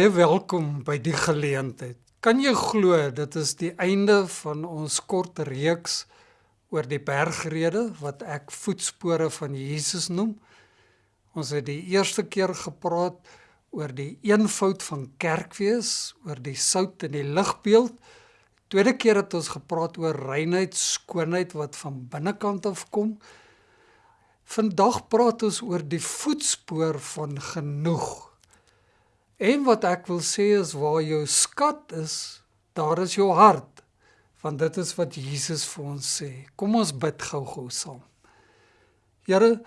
Baie welkom by die geleentheid. Kan jy glo dit is die einde van ons kort reeks oor die bergrede wat ek voetspore van Jesus noem. Ons het die eerste keer gepraat oor die eenvoud van kerkwees, oor die sout en die ligbeeld. Tweede keer het ons gepraat oor reinheid, skoonheid wat van binnekant af kom. Vandag praat ons oor die voetspoor van genoeg. En wat ek wil sê is waar jou skat is, daar is jou hart. Want dit is wat Jesus vir ons sê. Kom ons bid gou-gou saam. Here,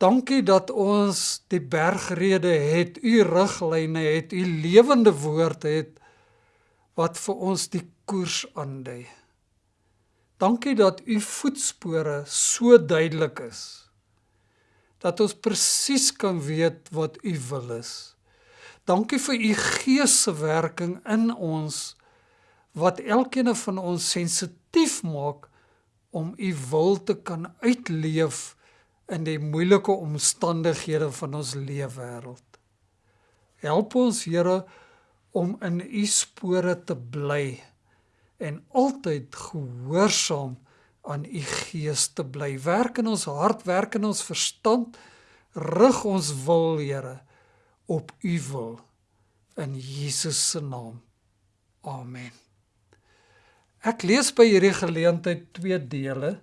dankie dat ons die bergrede het, u riglyne het, u lewende woord het wat vir ons die koers aandui. Dankie dat u voetspore so duidelik is. Dat ons presies kan weet wat u wil is. Dankie vir u gees se werking in ons wat elkeen van ons sensitief maak om u wil te kan uitleef in die moeilike omstandighede van ons leefwêreld. Help ons Here om in u spore te bly en altyd gehoorsaam aan u gees te bly. Werk in ons hart, werk in ons verstand, rig ons wil, Here op u wil in Jesus se naam. Amen. Ek lees by hierdie geleentheid twee dele.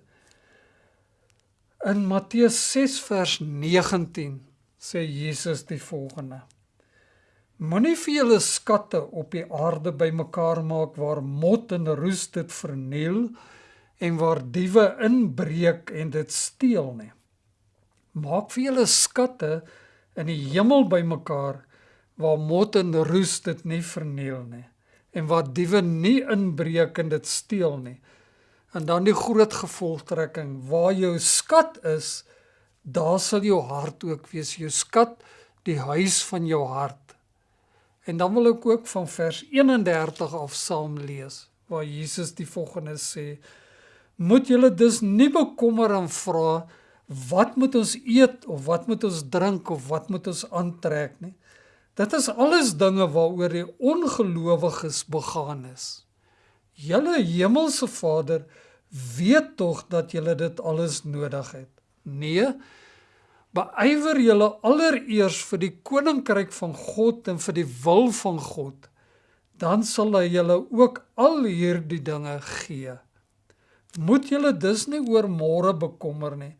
In Matteus 6 vers 19 sê Jesus die volgende: Moenie vir julle skatte op die aarde bymekaar maak waar mot en roes dit verniel en waar diewe inbreek en dit steel nie. Maak vir julle skatte in die hemel bymekaar waar mot en roes dit nie verniel nie en waar diewe nie inbreek en dit steel nie. En dan die groot gevolgtrekking, waar jou skat is, daar sal jou hart ook wees, jou skat, die huis van jou hart. En dan wil ek ook van vers 31 af saam lees, waar Jesus die volgende sê: Moet julle dus nie bekommer en vra wat moet ons eet of wat moet ons drink of wat moet ons aantrek nie. Dit is alles dinge waaroor die ongelowiges begaan is. Julle hemelse Vader weet tog dat julle dit alles nodig het. Nee, beywer julle allereers vir die koninkryk van God en vir die wil van God, dan sal hy julle ook al hierdie dinge gee. Moet julle dus nie oor môre bekommer nie,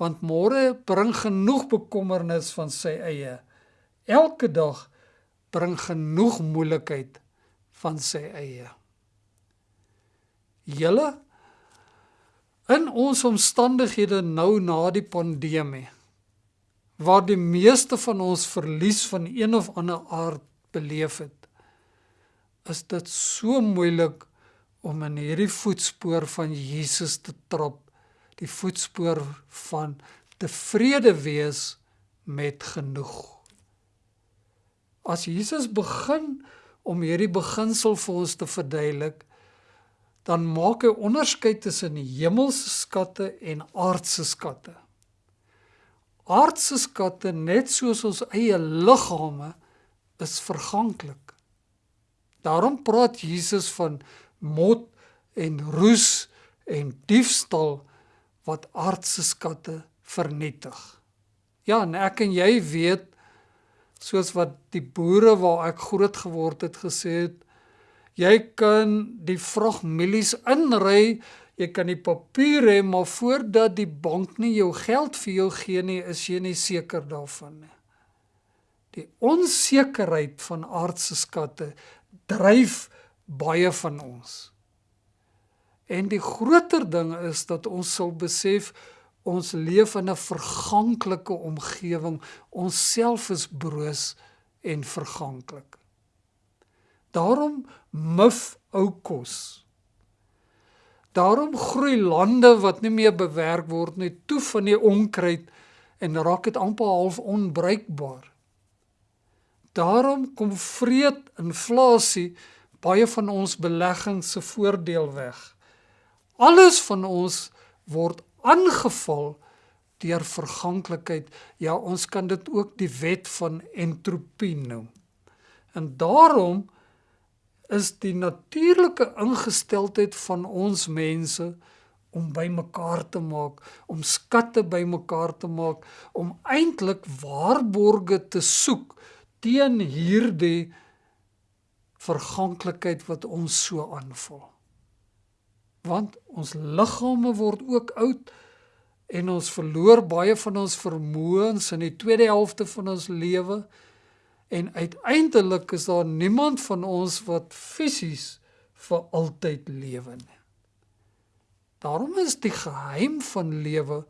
want môre bring genoeg bekommernis van sy eie. Elke dag bring genoeg moeilikheid van sy eie. Julle in ons omstandighede nou na die pandemie waar die meeste van ons verlies van een of ander aard beleef het is dit so moeilik om in hierdie voetspoor van Jesus te trap die voetspoor van tevrede wees met genoeg. As Jesus begin om hierdie beginsel vir ons te verduidelik, dan maak hy onderskeid tussen die hemelse skatte en aardse skatte. Aardse skatte, net soos ons eie liggame, is verganklik. Daarom praat Jesus van mot en roes en diefstal wat aardse skatte vernietig. Ja, en ek en jy weet soos wat die boere waar ek groot geword het gesê het, jy kan die vragmielies inry, jy kan die papier hê, maar voordat die bank nie jou geld vir jou gee nie, is jy nie seker daarvan nie. Die onsekerheid van aardse skatte dryf baie van ons. En die groter ding is dat ons sal besef ons leef in 'n verganklike omgewing. Ons self is broos en verganklik. Daarom mif ou kos. Daarom groei lande wat nie meer bewerk word nie, toe van die onkruid en raak dit amper half onbruikbaar. Daarom kom vreed inflasie baie van ons beleggings se voordeel weg. Alles van ons word aangeval deur verganklikheid. Ja, ons kan dit ook die wet van entropie noem. En daarom is die natuurlike ingesteldheid van ons mense om bymekaar te maak, om skatte bymekaar te maak, om eintlik waarborge te soek teen hierdie verganklikheid wat ons so aanval. Want ons liggame word ook oud en ons verloor baie van ons vermoëns in die tweede helfte van ons lewe en uiteindelik is daar niemand van ons wat fisies vir altyd lewe nie. Daarom is die geheim van lewe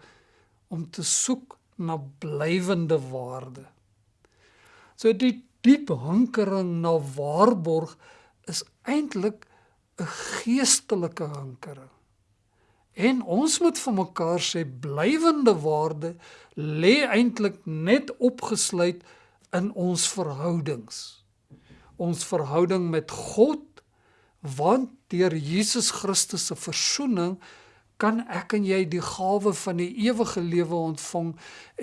om te soek na blywende waarde. So die diep hinkering na waarborg is eintlik 'n geestelike hinkering. En ons moet vir mekaar sê blywende waarde lê eintlik net opgesluit in ons verhoudings. Ons verhouding met God want deur Jesus Christus se verzoening kan ek en jy die gawe van die ewige lewe ontvang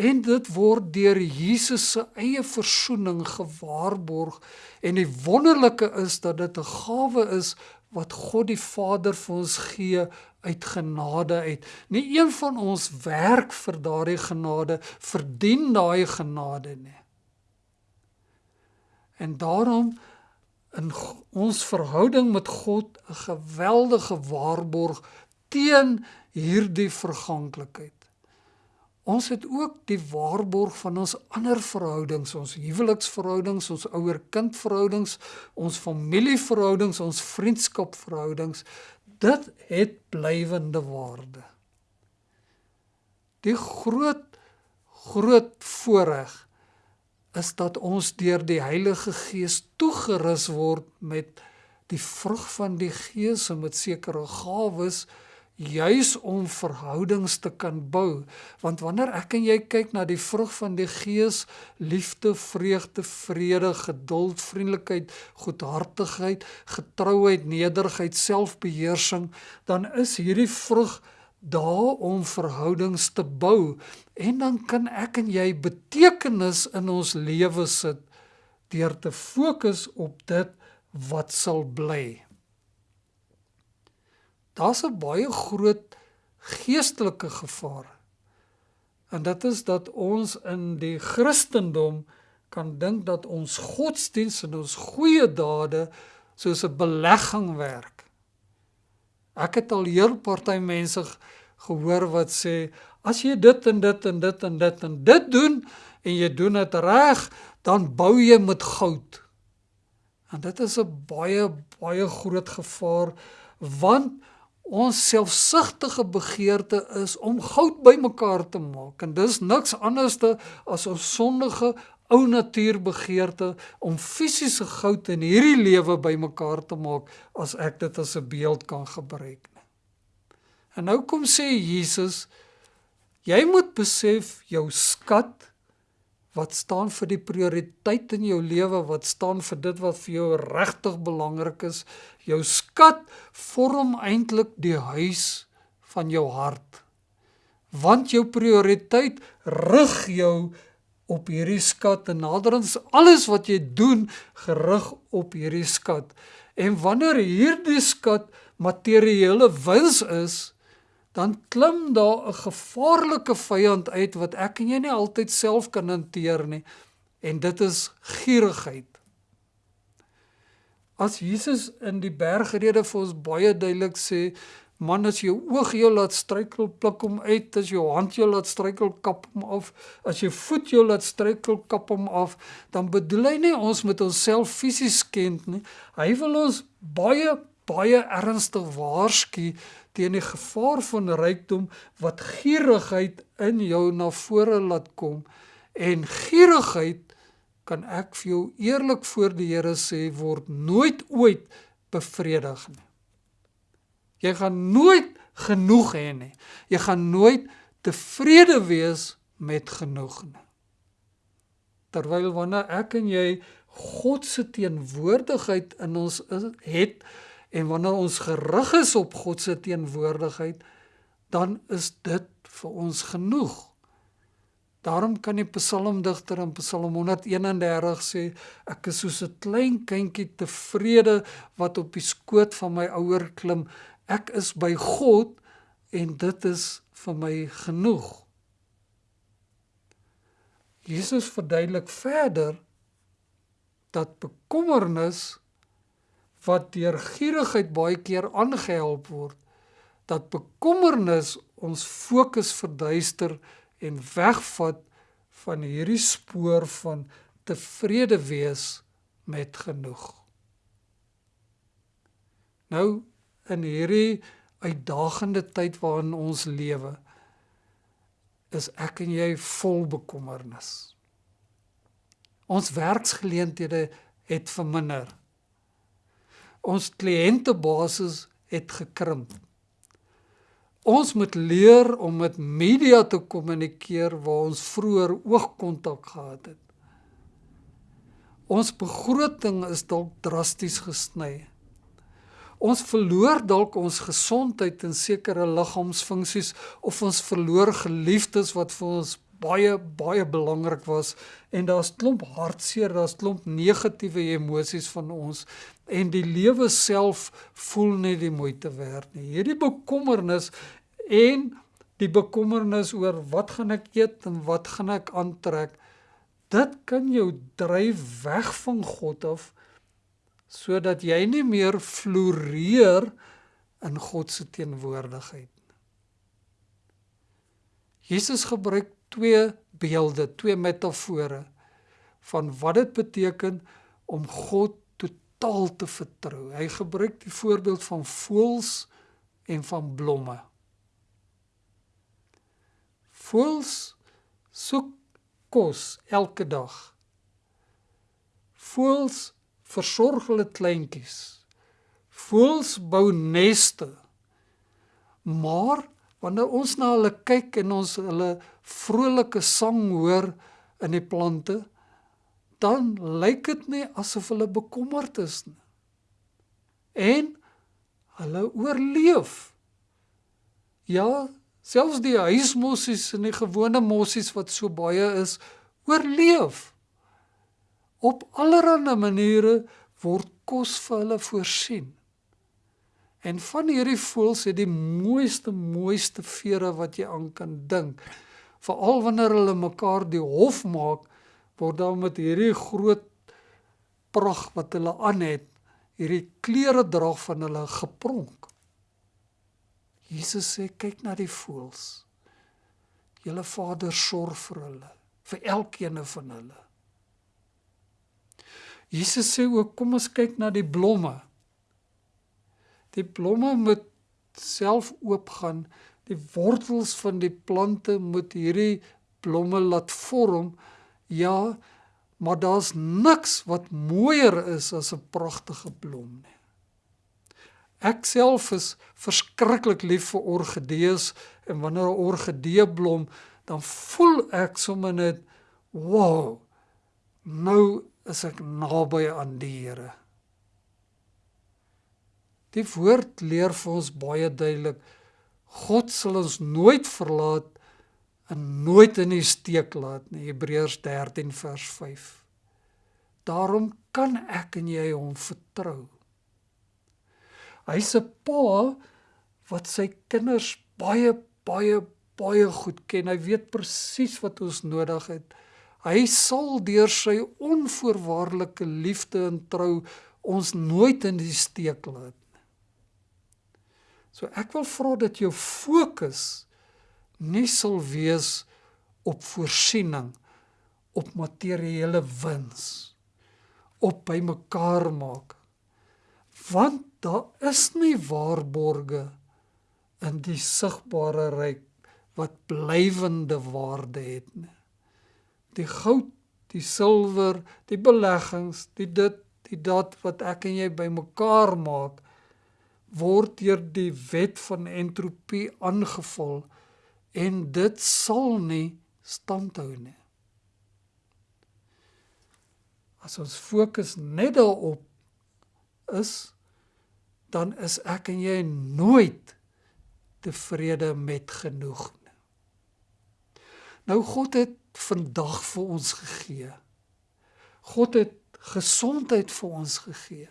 en dit word deur Jesus se eie verzoening gewaarborg en die wonderlike is dat dit 'n gawe is wat God die Vader vir ons gee uit genade uit. Nie een van ons werk vir daardie genade, verdien daai genade nie. En daarom in ons verhouding met God 'n geweldige waarborg teen hierdie verganklikheid. Ons het ook die waarborg van ons ander verhoudings, ons huweliksverhoudings, ons ouer-kind verhoudings, ons familieverhoudings, ons vriendskapverhoudings. Dit het blywende waarde. Die groot groot voorreg is dat ons deur die Heilige Gees toegerus word met die vrug van die Gees en met sekere gawes juis om verhoudings te kan bou. Want wanneer ek en jy kyk na die vrug van die gees liefde vreugde vrede geduld vriendelikheid goedhartigheid getrouheid nederigheid selfbeheersing dan is hierdie vrug daar om verhoudings te bou. En dan kan ek en jy betekenis in ons lewe sit deur te fokus op dit wat sal bly daar's 'n baie groot geestelike gevaar. En dit is dat ons in die Christendom kan dink dat ons godsdiens en ons goeie dade soos 'n belegging werk. Ek het al heel party mense gehoor wat sê as jy dit en dit en dit en dit en dit doen en jy doen dit reg, dan bou jy met goud. En dit is 'n baie baie groot gevaar want Ons selfsugtige begeerte is om goud bymekaar te maak en dis niks anderste as ons sondige ou natuur begeerte om fisiese goud in hierdie lewe bymekaar te maak as ek dit as 'n beeld kan gebruik. En nou kom sê Jesus, jy moet besef jou skat wat staan vir die prioriteit in jou lewe, wat staan vir dit wat vir jou regtig belangrik is. Jou skat vorm eintlik die huis van jou hart. Want jou prioriteit rig jou op hierdie skat en naderens alles wat jy doen gerig op hierdie skat. En wanneer hierdie skat materiële wins is, dan klim daar 'n gevaarlike vyand uit wat ek en jy nie altyd self kan hanteer nie en dit is gierigheid. As Jesus in die bergrede vir ons baie duidelik sê, man as jou oog jou laat struikel, pluk hom uit, as jou hand jou laat struikel, kap hom af, as jou voet jou laat struikel, kap hom af, dan bedoel hy nie ons met onsself fisies kent nie. Hy wil ons baie baie ernstig waarsku teen die gevaar van rykdom wat gierigheid in jou na vore laat kom en gierigheid kan ek vir jou eerlik voor die Here sê word nooit ooit bevredig nie. Jy gaan nooit genoeg hê nie. Jy gaan nooit tevrede wees met genoeg nie. Terwyl wanneer ek en jy God se teenwoordigheid in ons het, En wanneer ons gerig is op God se teenwoordigheid, dan is dit vir ons genoeg. Daarom kan die psalmdigter in Psalm 131 sê ek is soos 'n klein kindjie tevrede wat op die skoot van my ouer klim. Ek is by God en dit is vir my genoeg. Jesus verduidelik verder dat bekommernis wat deur gierigheid baie keer aangehelp word, dat bekommernis ons fokus verduister en wegvat van hierdie spoor van tevrede wees met genoeg. Nou in hierdie uitdagende tyd waarin ons lewe is ek en jy vol bekommernis. Ons werksgeleenthede het verminder. Ons kliëntebasis het gekrimp. Ons moet leer om met media te kommunikeer waar ons vroeër oogkontak gehad het. Ons begroting is dalk drasties gesny. Ons verloor dalk ons gesondheid en sekere liggaamsfunksies of ons verloor geliefdes wat vir ons baie baie belangrik was en daar's klomp hartseer, daar's klomp negatiewe emosies van ons en die lewe self voel net die moeite werd nie. Hierdie bekommernis en die bekommernis oor wat gaan ek eet en wat gaan ek aantrek, dit kan jou dryf weg van God af sodat jy nie meer floreer in God se teenwoordigheid. Jesus gebruik twee beelde, twee metafore van wat dit beteken om God totaal te vertrou. Hy gebruik die voorbeeld van voëls en van blomme. Voëls soek kos elke dag. Voëls versorg hulle kleintjies. Voëls bou neste. Maar wanneer ons na hulle kyk en ons hulle vrolike sang hoor in die plante, dan lyk dit nie asof hulle bekommerd is nie. En hulle oorleef. Ja, selfs die huismossies en die gewone mossies wat so baie is, oorleef. Op allerlei maniere word kos vir hulle voorsien. En van hierdie voëls het die mooiste mooiste vere wat jy aan kan dink. Veral wanneer hulle mekaar die hof maak, word daar met hierdie groot pragt wat hulle aan het, hierdie klere dra van hulle gepronk. Jesus sê kyk na die voëls. Julle Vader sorg vir hulle, vir elkeen van hulle. Jesus sê ook kom ons kyk na die blomme. Die blomme moet self oopgaan. Die wortels van die plante moet hierdie blomme laat vorm. Ja, maar daar's niks wat mooier is as 'n pragtige blom nie. Ek self is verskriklik lief vir orgidees en wanneer 'n orgidee blom, dan voel ek sommer net wow. Nou is ek naby aan die Here. Die woord leer vir ons baie duidelik God sal ons nooit verlaat en nooit in die steek laat nie. Hebreërs 13 vers 5. Daarom kan ek en jy hom vertrou. Hy's 'n pa wat sy kinders baie baie baie goed ken. Hy weet presies wat ons nodig het. Hy sal deur sy onvoorwaardelike liefde en trou ons nooit in die steek laat. So ek wil vra dat jou fokus nie sal wees op voorsiening op materiële wins op by mekaar maak want daar is nie waarborge in die sigbare ryk wat blywende waarde het nie. Die goud, die silwer, die beleggings, die dit, die dat wat ek en jy bymekaar maak word deur die wet van entropie aangeval en dit sal nie standhou nie. As ons fokus net daarop is dan is ek en jy nooit tevrede met genoeg nie. Nou God het vandag vir ons gegee. God het gesondheid vir ons gegee.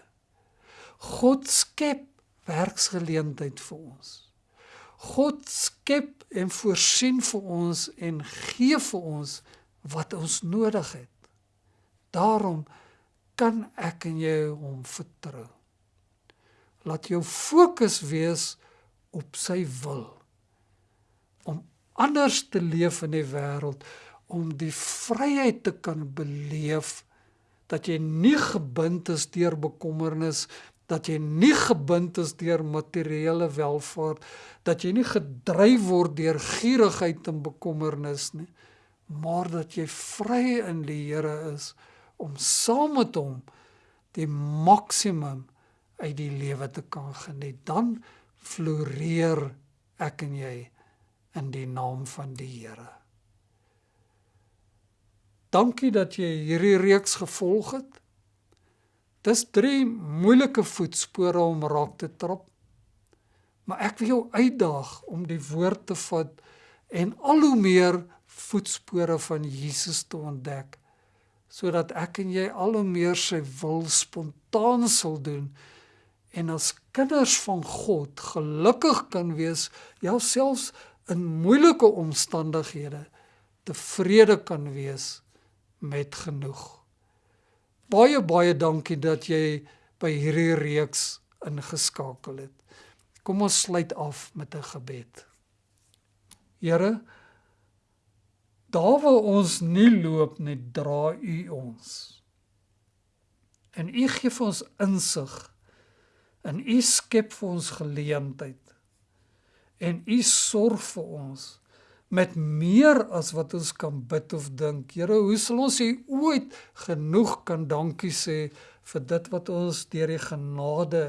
God skep werksgeleentheid vir ons. God skep en voorsien vir ons en gee vir ons wat ons nodig het. Daarom kan ek en jy hom vertrou. Laat jou fokus wees op sy wil om anders te leef in die wêreld om die vryheid te kan beleef dat jy nie gebind is deur bekommernis dat jy nie gebind is deur materiële welvaart dat jy nie gedryf word deur gierigheid en bekommernis nie maar dat jy vry in die Here is om saam met hom die maksimum uit die lewe te kan geniet dan floreer ek en jy in die naam van die Here Dankie dat jy hierdie reeks gevolg het. Dis drie moeilike voetspore om raak te trap. Maar ek wil jou uitdaag om die woord te vat en al hoe meer voetspore van Jesus te ontdek sodat ek en jy al hoe meer sy wil spontaan sal doen en as kinders van God gelukkig kan wees, ja selfs in moeilike omstandighede tevrede kan wees met genoeg. Baie baie dankie dat jy by hierdie reeks ingeskakel het. Kom ons sluit af met 'n gebed. Here, daar waar ons nie loop nie, dra U ons. En U gee vir ons insig. En U skep vir ons geleentheid. En U sorg vir ons met meer as wat ons kan bid of dink. Here, hoe sal ons U ooit genoeg kan dankie sê vir dit wat ons deur die genade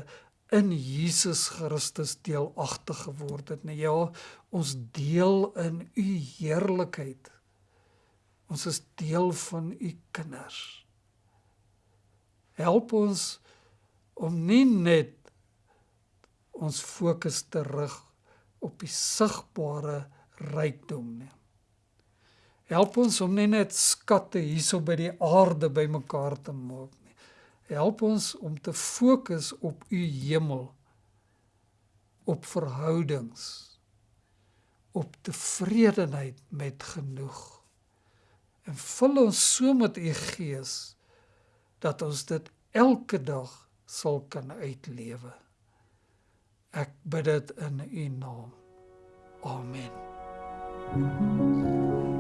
in Jesus Christus deelagtig geword het. Nee ja, ons deel in U heerlikheid. Ons is deel van U kinders. Help ons om nie net ons fokus te rig op die sigbare rykdom nie. Help ons om nie net skatte hierso by die aarde bymekaar te maak nie. Help ons om te fokus op u hemel, op verhoudings, op tevredenheid met genoeg. En vul ons so met u gees dat ons dit elke dag sal kan uitlewe. Ek bid dit in u naam. Amen. Thank you.